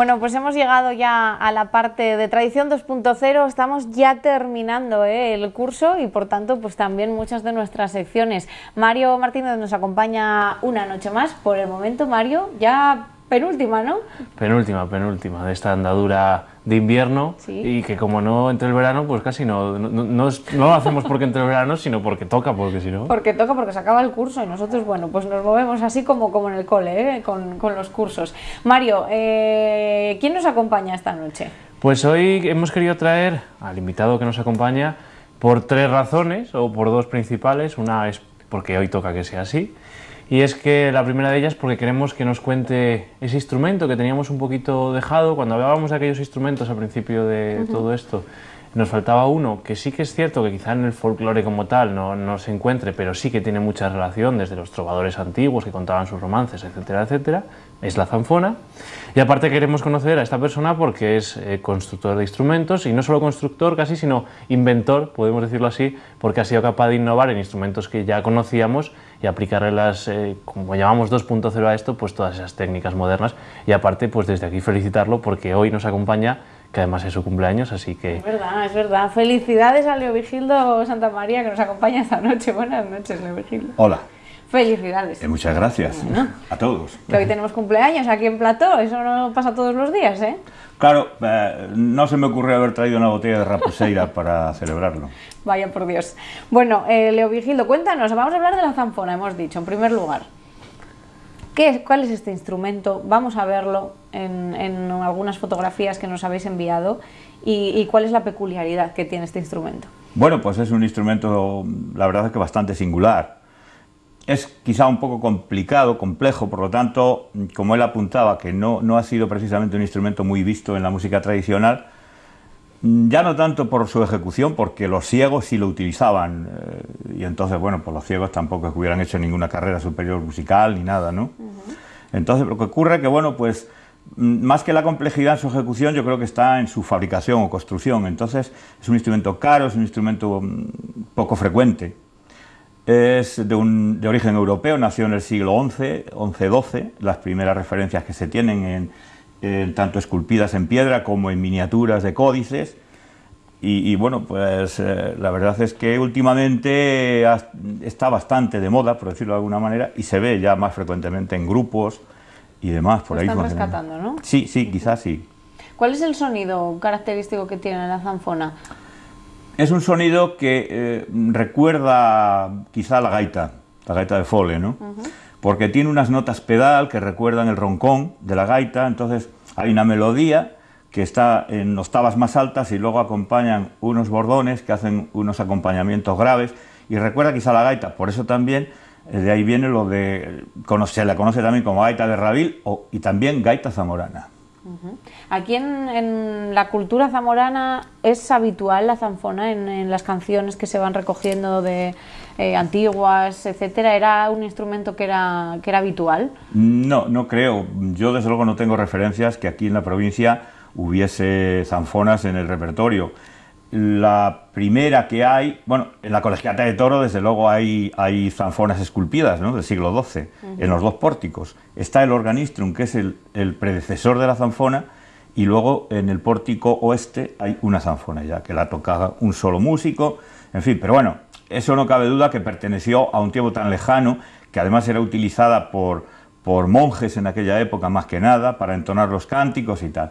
Bueno, pues hemos llegado ya a la parte de Tradición 2.0, estamos ya terminando ¿eh? el curso y por tanto pues también muchas de nuestras secciones. Mario Martínez nos acompaña una noche más, por el momento Mario, ya penúltima, ¿no? Penúltima, penúltima, de esta andadura de invierno y que como no entre el verano, pues casi no, no, no, lo hacemos porque entre el verano, sino porque toca, porque si no... Porque toca, porque se acaba el curso y nosotros, bueno, pues nos movemos así como, como en el cole, ¿eh? con, con, los cursos. Mario, eh, ¿quién nos acompaña esta noche? Pues hoy hemos querido traer al invitado que nos acompaña por tres razones, o por dos principales. Una es porque hoy toca que sea así, y es que la primera de ellas porque queremos que nos cuente ese instrumento que teníamos un poquito dejado. Cuando hablábamos de aquellos instrumentos al principio de todo esto, nos faltaba uno que sí que es cierto que quizá en el folclore como tal no, no, se encuentre, pero sí que tiene mucha relación desde los trovadores antiguos que contaban sus romances, etcétera, etcétera, es la zanfona. Y aparte queremos conocer a esta persona porque es eh, constructor de instrumentos y no solo constructor casi, sino inventor, podemos decirlo así, porque ha sido capaz de innovar en instrumentos que ya conocíamos y aplicarle las, eh, como llamamos 2.0 a esto, pues todas esas técnicas modernas. Y aparte, pues desde aquí felicitarlo porque hoy nos acompaña que además es su cumpleaños, así que... Es verdad, es verdad. Felicidades a Leo Vigildo Santa María que nos acompaña esta noche. Buenas noches, Leo Vigildo. Hola. Felicidades. Eh, muchas gracias a todos. Que hoy tenemos cumpleaños aquí en Plató, eso no pasa todos los días, ¿eh? Claro, eh, no se me ocurrió haber traído una botella de raposeira para celebrarlo. Vaya por Dios. Bueno, eh, Leo Vigildo, cuéntanos, vamos a hablar de la zanfona, hemos dicho, en primer lugar. ¿Qué ¿Cuál es este instrumento? Vamos a verlo en, algunas fotografías que nos habéis enviado y, cuál es la peculiaridad que tiene este instrumento. Bueno, pues es un instrumento, la verdad es que bastante singular. Es quizá un poco complicado, complejo, por lo tanto, como él apuntaba, que no, no ha sido precisamente un instrumento muy visto en la música tradicional, ya no tanto por su ejecución, porque los ciegos sí lo utilizaban, eh, y entonces, bueno, pues los ciegos tampoco es que hubieran hecho ninguna carrera superior musical ni nada, ¿no? Entonces, lo que ocurre es que, bueno, pues mm, más que la complejidad en su ejecución, yo creo que está en su fabricación o construcción. Entonces, es un instrumento caro, es un instrumento mm, poco frecuente. Es de, un, de origen europeo, nació en el siglo XI, XI-XII, las primeras referencias que se tienen en, eh, tanto esculpidas en piedra como en miniaturas de códices. Y, bueno, pues eh, la verdad es que últimamente está bastante de moda, por decirlo de alguna manera, y se ve ya más frecuentemente en grupos y demás. Por ahí están rescatando, ¿no? Sí, sí, quizás sí. ¿Cuál es el sonido característico que tiene la zanfona? Es un sonido que eh, recuerda quizá la gaita, la gaita de Fole, ¿no? Porque tiene unas notas pedal que recuerdan el roncón de la gaita, entonces hay una melodía que está en octavas más altas y luego acompañan unos bordones que hacen unos acompañamientos graves y recuerda quizá la gaita, por eso también eh, de ahí viene lo de, se la conoce también como gaita de Rabil y también gaita zamorana. Aquí en, la cultura zamorana es habitual la zanfona en, las canciones que se van recogiendo de eh, antiguas, etcétera. ¿Era un instrumento que era, que era habitual? No, no creo. Yo desde luego no tengo referencias que aquí en la provincia hubiese zanfonas en el repertorio. La primera que hay, bueno, en la Colegiata de Toro desde luego hay, hay zanfonas esculpidas ¿no? del siglo XII, en los dos pórticos. Está el organistrum, que es el, el, predecesor de la zanfona, y luego en el pórtico oeste hay una zanfona ya, que la tocaba un solo músico, en fin, pero bueno, eso no cabe duda que perteneció a un tiempo tan lejano, que además era utilizada por, por monjes en aquella época más que nada, para entonar los cánticos y tal.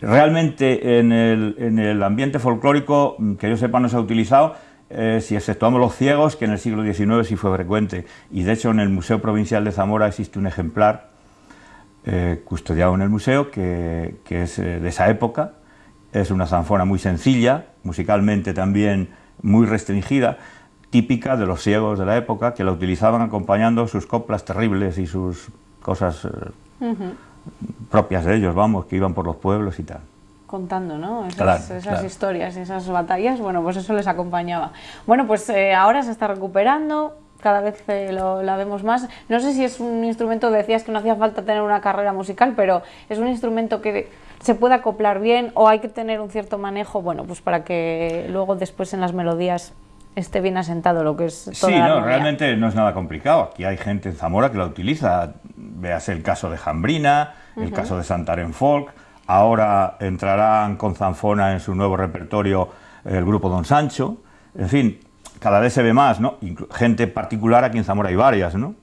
Realmente en el, ambiente folclórico, mm, que yo sepa, no se ha utilizado, eh, si exceptuamos los ciegos, que en el siglo XIX sí fue frecuente, y de hecho en el Museo Provincial de Zamora existe un ejemplar eh, custodiado en el museo que, es eh, de esa época, es una zanfona muy sencilla, musicalmente también muy restringida, típica de los ciegos de la época, que la utilizaban acompañando sus coplas terribles y sus cosas propias de ellos, vamos, que iban por los pueblos y tal. Contando, ¿no? Esas, esas historias, esas batallas, bueno, pues eso les acompañaba. Bueno, pues eh, ahora se está recuperando, cada vez eh, lo, la vemos más. No sé si es un instrumento, decías que no hacía falta tener una carrera musical, pero es un instrumento que se puede acoplar bien o hay que tener un cierto manejo, bueno, pues para que luego después en las melodías esté bien asentado lo que es toda Sí, no, realmente no es nada complicado. Aquí hay gente en Zamora que la utiliza. Veas el caso de Jambrina, el caso de Santaren Folk. ahora entrarán con zanfona en su nuevo repertorio el grupo Don Sancho, en fin, cada vez se ve más, ¿no? gente particular, aquí en Zamora hay varias, ¿no?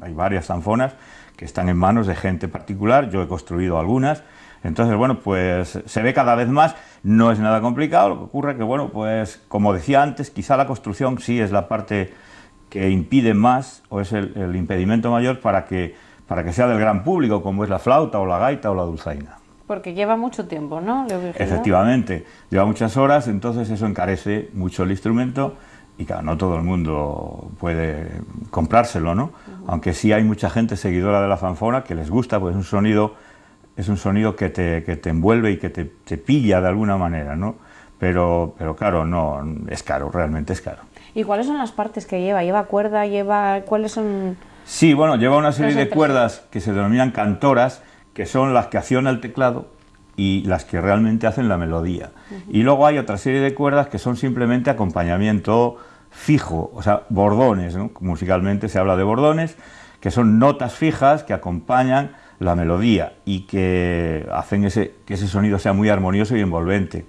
Hay varias zanfonas que están en manos de gente particular, yo he construido algunas, entonces, bueno, pues se ve cada vez más, no es nada complicado, lo que ocurre que, bueno, pues como decía antes, quizá la construcción sí es la parte que impide más, o es el, impedimento mayor para que, para que sea del gran público, como es la flauta o la gaita o la dulzaina. Porque lleva mucho tiempo, ¿no? Efectivamente, lleva muchas horas, entonces eso encarece mucho el instrumento y claro, no todo el mundo puede comprárselo, ¿no? Aunque sí hay mucha gente seguidora de la fanfona que les gusta, pues es un sonido, es un sonido que te, que te envuelve y que te, te, pilla de alguna manera, ¿no? Pero, pero claro, no, es caro, realmente es caro. ¿Y cuáles son las partes que lleva? ¿Lleva cuerda? ¿Lleva cuáles son...? Sí, bueno, lleva una serie de cuerdas que se denominan cantoras, que son las que acciona el teclado y las que realmente hacen la melodía. Y luego hay otra serie de cuerdas que son simplemente acompañamiento fijo, o sea, bordones, musicalmente se habla de bordones, que son notas fijas que acompañan la melodía y que hacen ese, que ese sonido sea muy armonioso y envolvente.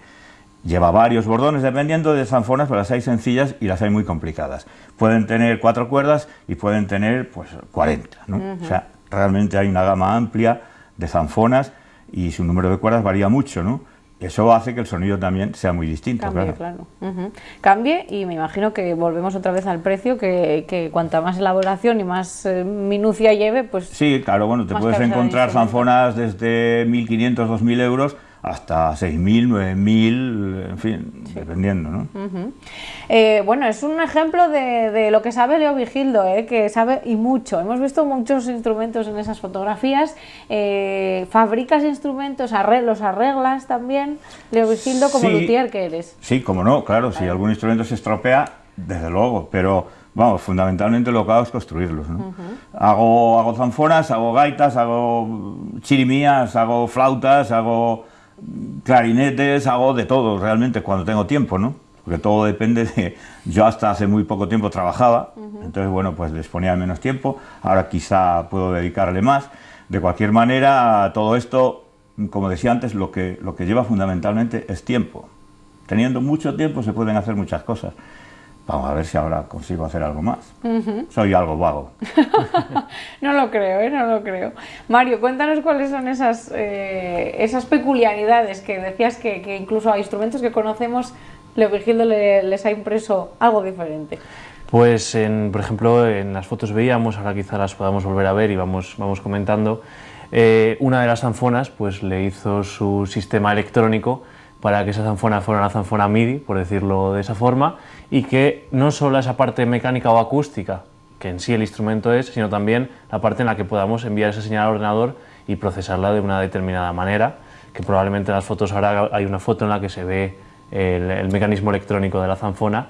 Lleva varios bordones, dependiendo de zanfonas, pero las hay sencillas y las hay muy complicadas. Pueden tener cuatro cuerdas y pueden tener pues 40, O sea, realmente hay una gama amplia de zanfonas y su número de cuerdas varía mucho, ¿no? Eso hace que el sonido también sea muy distinto, Cambie, claro. Cambie y me imagino que volvemos otra vez al precio, que, que cuanta más elaboración y más eh, minucia lleve, pues... Sí, claro, bueno, te puedes encontrar zanfonas desde 1.500, 2.000 euros hasta 6.000, 9.000, en fin, dependiendo. ¿no? Eh, bueno, es un ejemplo de, lo que sabe Leo Vigildo, ¿eh? que sabe y mucho. Hemos visto muchos instrumentos en esas fotografías, eh, fabricas instrumentos, los arreglas también, Leo Vigildo como luthier que eres. Sí, como no, claro, si algún instrumento se estropea, desde luego, pero vamos, fundamentalmente lo que hago es construirlos. ¿no? hago, hago zanfonas, hago gaitas, hago chirimías, hago flautas, hago clarinetes, hago de todo realmente cuando tengo tiempo, ¿no? Porque todo depende de... Yo hasta hace muy poco tiempo trabajaba, entonces bueno, pues disponía de menos tiempo, ahora quizá puedo dedicarle más. De cualquier manera, todo esto, como decía antes, lo que, lo que lleva fundamentalmente es tiempo. Teniendo mucho tiempo se pueden hacer muchas cosas. Vamos a ver si ahora consigo hacer algo más. Soy algo vago. no lo creo, ¿eh? no lo creo. Mario, cuéntanos cuáles son esas, eh, esas peculiaridades que decías que, incluso a instrumentos que conocemos, Leo Virgildo les ha impreso algo diferente. Pues, en, por ejemplo, en las fotos veíamos, ahora quizá las podamos volver a ver y vamos, vamos comentando, eh, una de las zanfonas pues, le hizo su sistema electrónico para que esa zanfona fuera una zanfona MIDI, por decirlo de esa forma, y que no solo esa parte mecánica o acústica, que en sí el instrumento es, sino también la parte en la que podamos enviar esa señal al ordenador y procesarla de una determinada manera, que probablemente en las fotos ahora hay una foto en la que se ve el, mecanismo electrónico de la zanfona,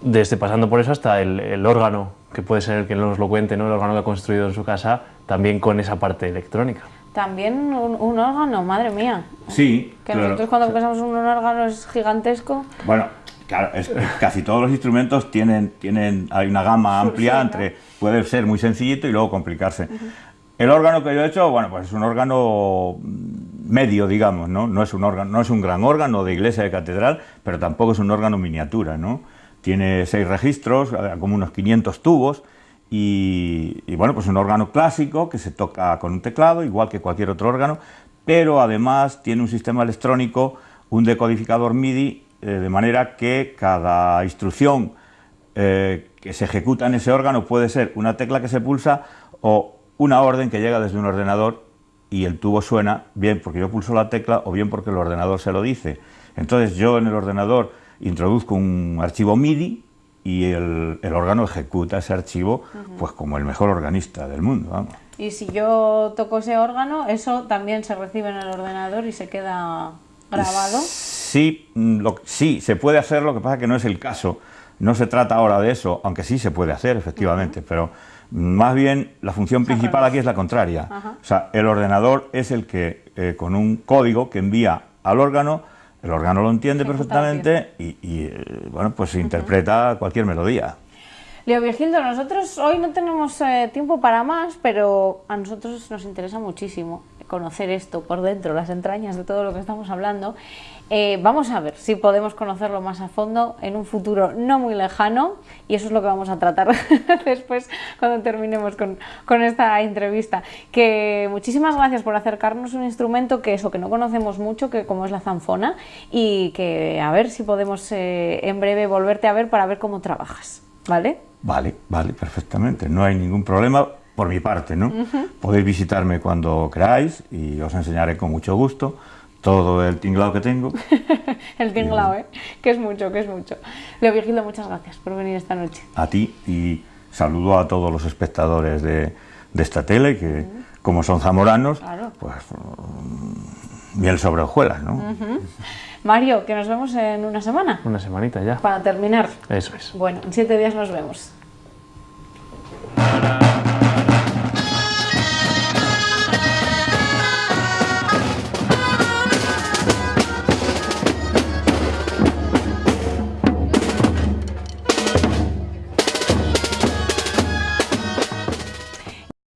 desde pasando por eso hasta el, órgano, que puede ser el que nos lo cuente, ¿no? el órgano que ha construido en su casa, también con esa parte electrónica. También un, órgano, madre mía. Sí. Que nosotros cuando pensamos en un órgano es gigantesco. Bueno, claro, casi todos los instrumentos tienen, tienen, hay una gama amplia entre, puede ser muy sencillito y luego complicarse. El órgano que yo he hecho, bueno, pues es un órgano medio, digamos, ¿no? No es un órgano, no es un gran órgano de iglesia de catedral, pero tampoco es un órgano miniatura, ¿no? Tiene seis registros, como unos 500 tubos, y, bueno, pues un órgano clásico que se toca con un teclado, igual que cualquier otro órgano, pero además tiene un sistema electrónico, un decodificador MIDI, eh, de manera que cada instrucción eh, que se ejecuta en ese órgano puede ser una tecla que se pulsa o una orden que llega desde un ordenador y el tubo suena bien porque yo pulso la tecla o bien porque el ordenador se lo dice. Entonces yo en el ordenador introduzco un archivo MIDI y el, órgano ejecuta ese archivo pues como el mejor organista del mundo. Vamos. Y si yo toco ese órgano, eso también se recibe en el ordenador y se queda grabado. Sí, lo, sí, se puede hacer, lo que pasa que no es el caso. No se trata ahora de eso, aunque sí se puede hacer, efectivamente, pero más bien la función principal aquí es la contraria. O sea, el ordenador es el que eh, con un código que envía al órgano el órgano lo entiende perfectamente y, eh, bueno, pues interpreta cualquier melodía. Leo Virgildo, nosotros hoy no tenemos eh, tiempo para más, pero a nosotros nos interesa muchísimo conocer esto por dentro, las entrañas de todo lo que estamos hablando, eh, vamos a ver si podemos conocerlo más a fondo en un futuro no muy lejano y eso es lo que vamos a tratar después cuando terminemos con, con, esta entrevista. Que muchísimas gracias por acercarnos un instrumento que eso que no conocemos mucho, que como es la zanfona y que a ver si podemos eh, en breve volverte a ver para ver cómo trabajas, ¿vale? Vale, vale, perfectamente, no hay ningún problema por mi parte, ¿no? Podéis visitarme cuando queráis y os enseñaré con mucho gusto todo el tinglado que tengo. el tinglado, ¿eh? Que es mucho, que es mucho. Leo Virgilio, muchas gracias por venir esta noche. A ti y saludo a todos los espectadores de, esta tele que, como son zamoranos, pues miel sobre hojuelas, ¿no? Mario, que nos vemos en una semana. Una semanita ya. Para terminar. Eso es. Bueno, en siete días nos vemos.